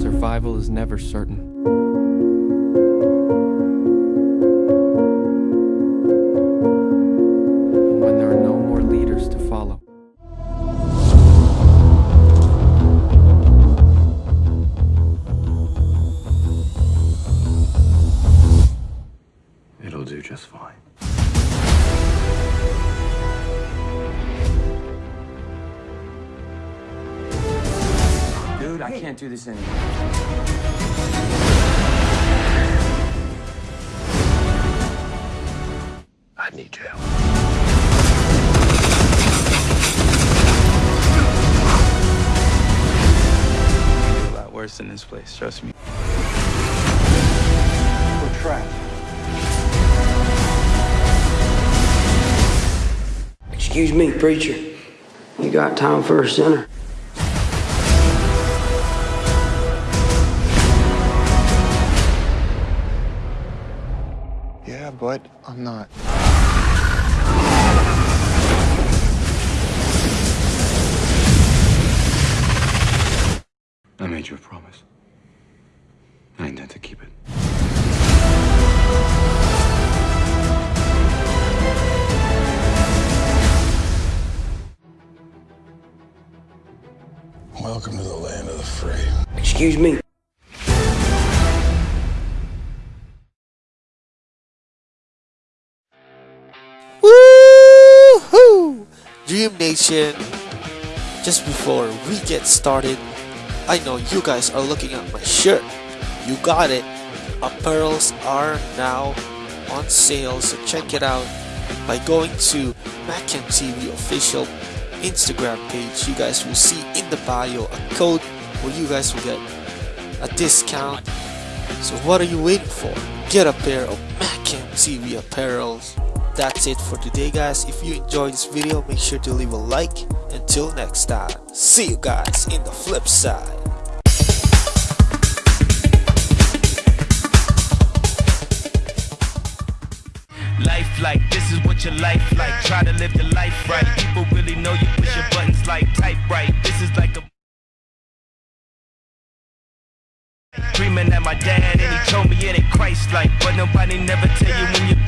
Survival is never certain. When there are no more leaders to follow. It'll do just fine. I can't do this anymore. I need your help. a lot worse than this place, trust me. We're trapped. Excuse me, preacher. You got time for a sinner? Yeah, but I'm not. I made you a promise. I intend to keep it. Welcome to the land of the free. Excuse me. Dream Nation. Just before we get started, I know you guys are looking at my shirt. You got it. Apparels are now on sale, so check it out by going to Macam TV official Instagram page. You guys will see in the bio a code where you guys will get a discount. So what are you waiting for? Get a pair of Macam TV apparels. That's it for today guys. If you enjoyed this video, make sure to leave a like. Until next time, see you guys in the flip side. Life like this is what your life like. Try to live the life right. People really know you push your buttons like type right. This is like a Dreaming at my dad and he told me it ain't Christ like But nobody never tell you when you